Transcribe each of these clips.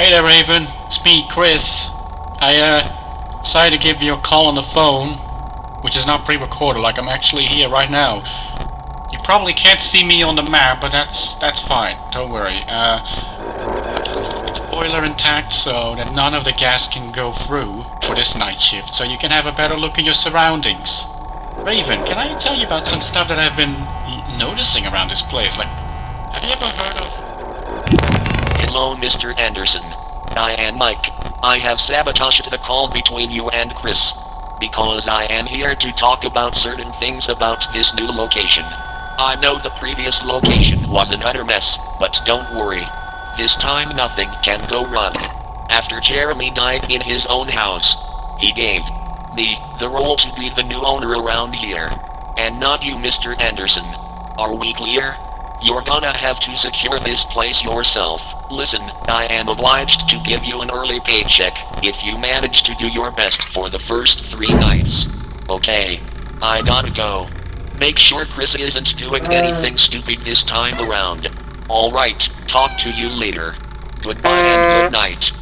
Hey there, Raven. It's me, Chris. I, uh, decided to give you a call on the phone, which is not pre-recorded, like I'm actually here right now. You probably can't see me on the map, but that's that's fine. Don't worry. Uh, the boiler intact so that none of the gas can go through for this night shift, so you can have a better look at your surroundings. Raven, can I tell you about some stuff that I've been noticing around this place? Like, have you ever heard of Hello, Mr. Anderson. I am Mike. I have sabotaged the call between you and Chris. Because I am here to talk about certain things about this new location. I know the previous location was an utter mess, but don't worry. This time nothing can go wrong. After Jeremy died in his own house, he gave me the role to be the new owner around here. And not you, Mr. Anderson. Are we clear? You're gonna have to secure this place yourself. Listen, I am obliged to give you an early paycheck if you manage to do your best for the first three nights. Okay. I gotta go. Make sure Chris isn't doing uh. anything stupid this time around. Alright, talk to you later. Goodbye and good night.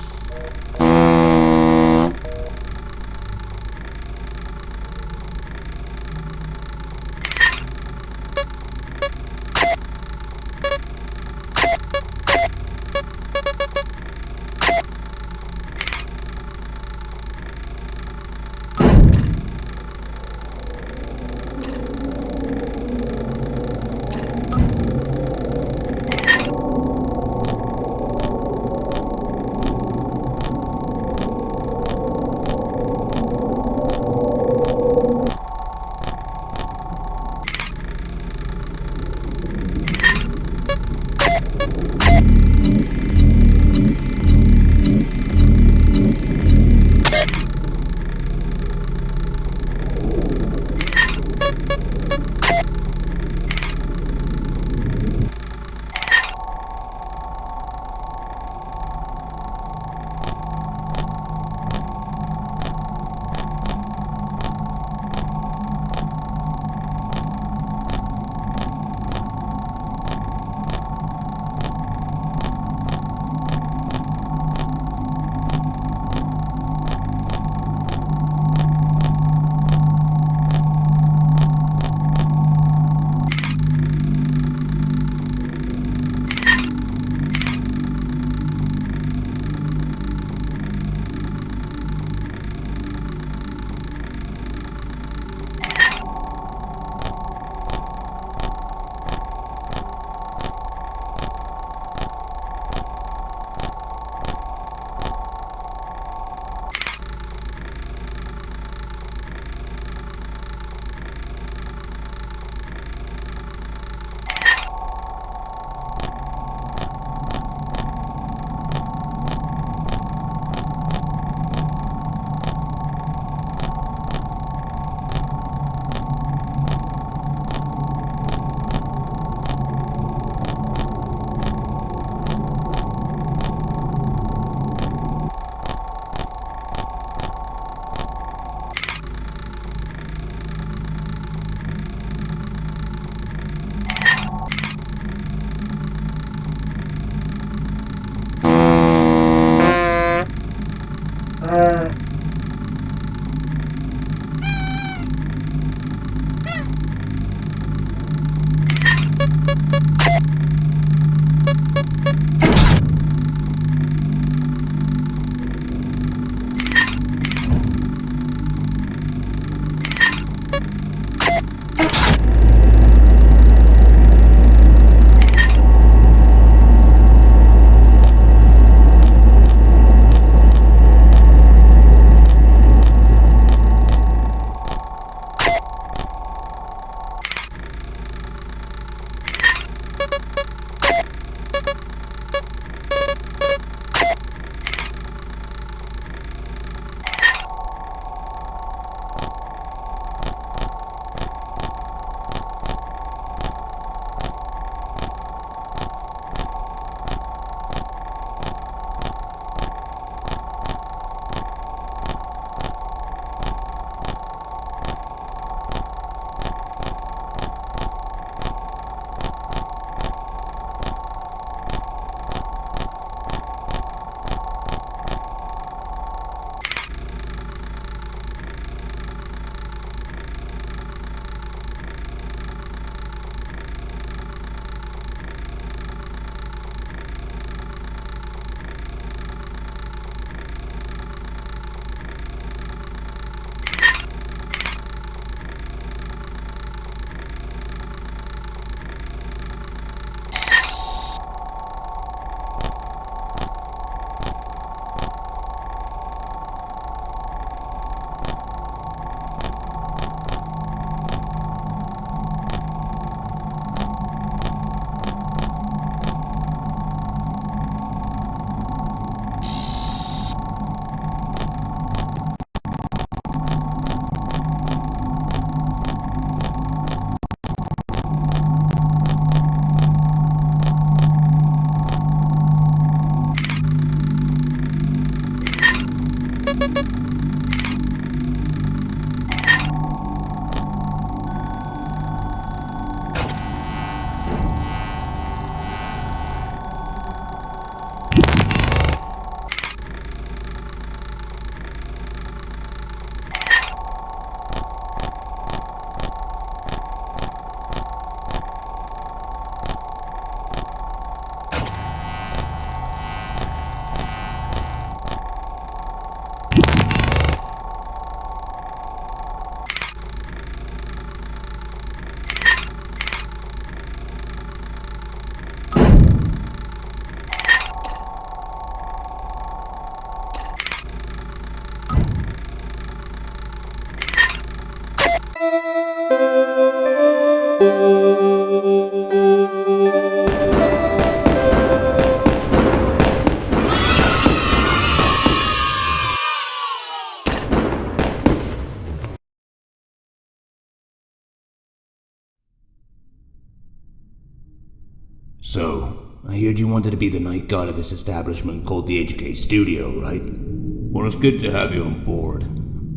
Wanted to be the night guard of this establishment called the HK Studio, right? Well, it's good to have you on board.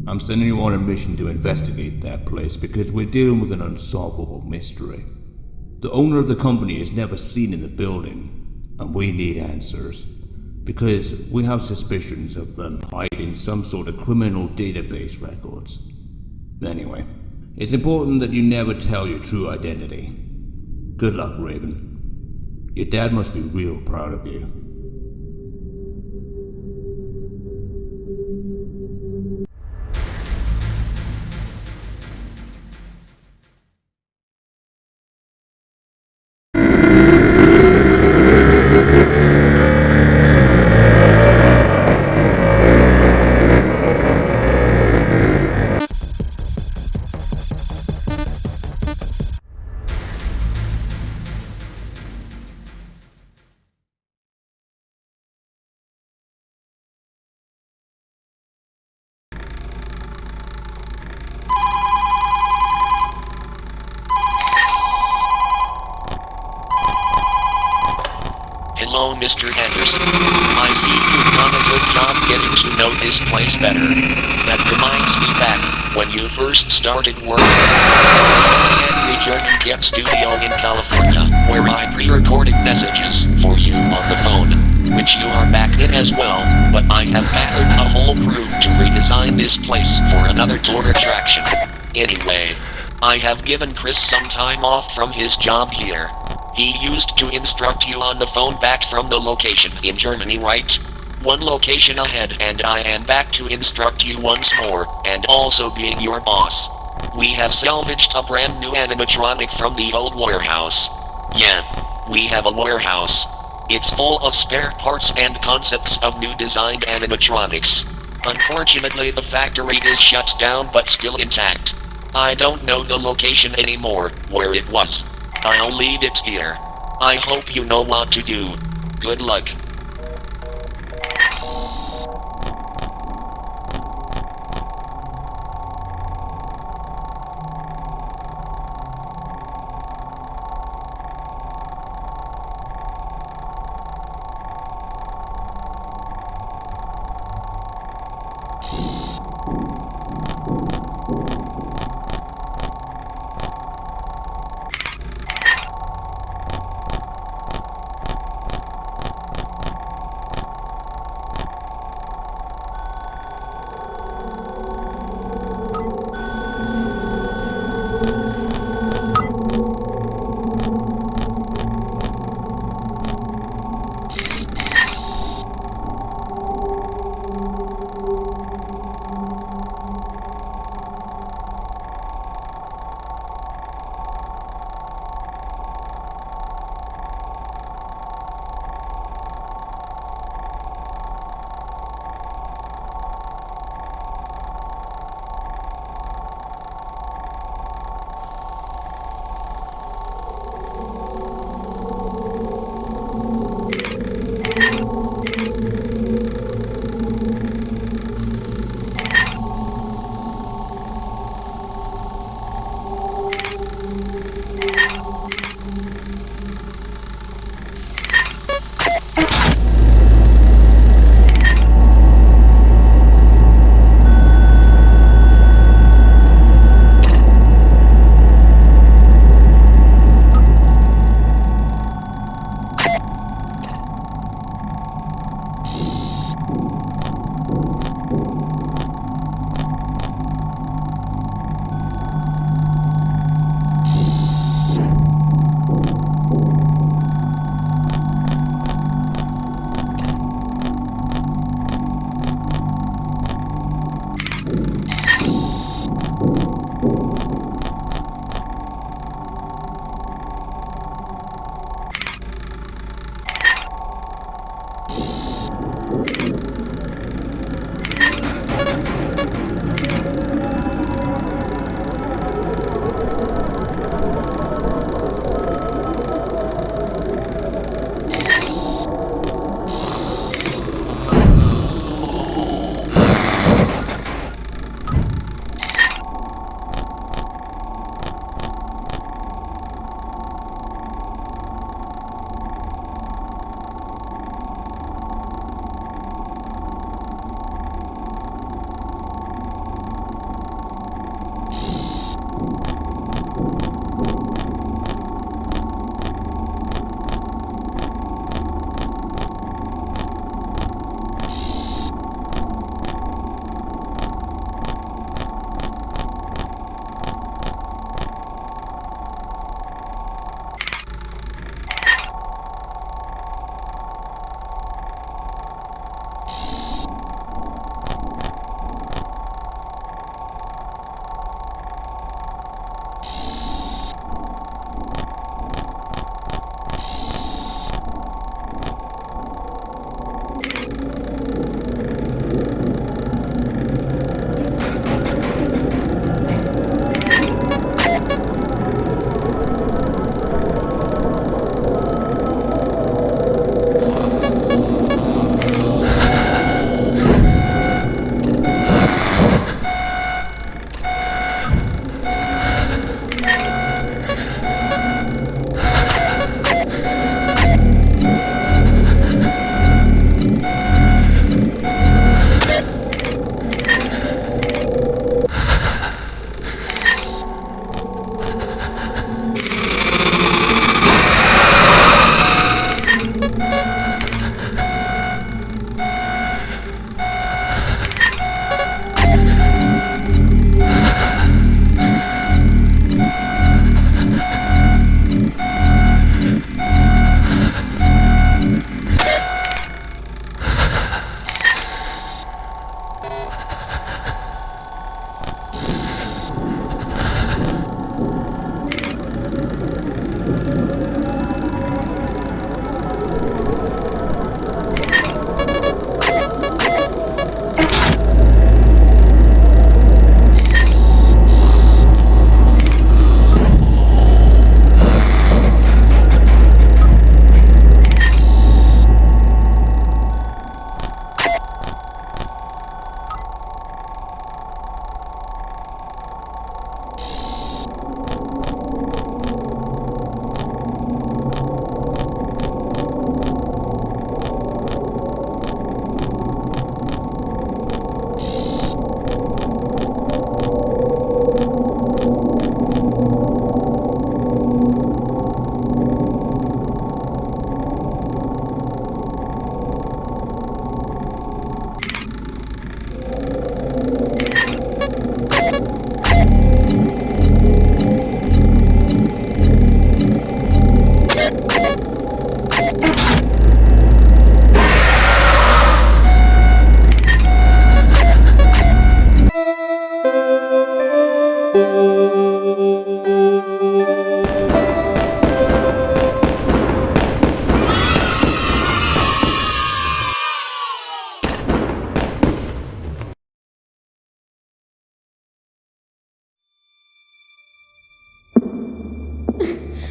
I'm sending you on a mission to investigate that place because we're dealing with an unsolvable mystery. The owner of the company is never seen in the building, and we need answers. Because we have suspicions of them hiding some sort of criminal database records. Anyway, it's important that you never tell your true identity. Good luck, Raven. Your dad must be real proud of you. Know this place better. That reminds me back, when you first started work at Henry German Get Studio in California, where I pre-recorded messages for you on the phone, which you are back in as well, but I have gathered a whole crew to redesign this place for another tour attraction. Anyway, I have given Chris some time off from his job here. He used to instruct you on the phone back from the location in Germany, right? One location ahead and I am back to instruct you once more, and also being your boss. We have salvaged a brand new animatronic from the old warehouse. Yeah, we have a warehouse. It's full of spare parts and concepts of new designed animatronics. Unfortunately the factory is shut down but still intact. I don't know the location anymore, where it was. I'll leave it here. I hope you know what to do. Good luck. you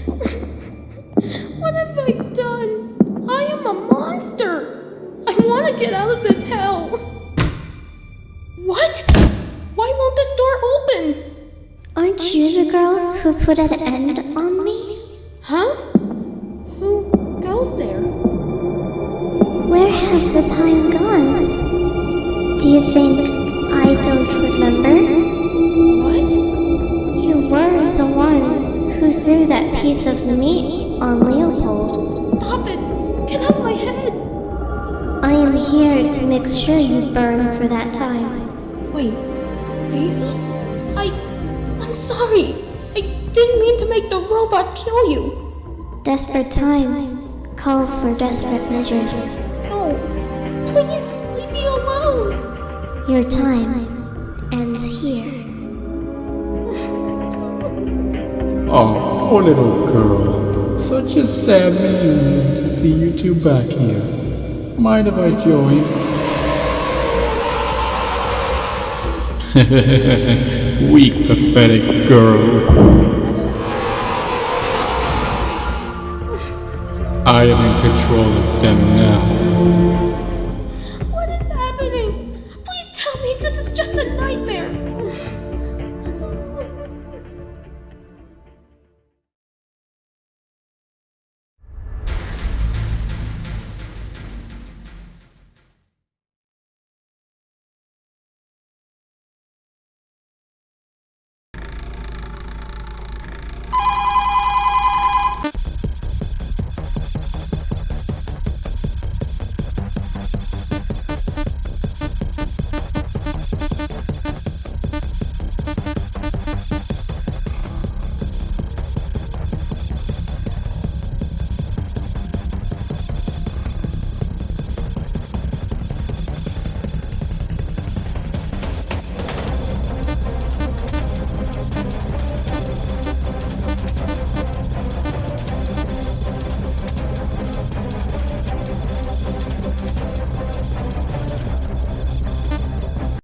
have I done? I am a monster. I want to get out of this hell. What? Why won't this door open? Aren't you the girl who put an end on me? Huh? Who goes there? Where has the time gone? Do you think threw that piece of meat on Leopold. Stop it! Get out of my head! I am here to make sure you burn for that time. Wait, Daisy? I. I'm sorry. I didn't mean to make the robot kill you. Desperate times call for desperate measures. No. Please leave me alone. Your time ends here. Oh, poor little girl. Such a sad reunion to see you two back here. Mind if I join? Weak, pathetic girl. I am in control of them now.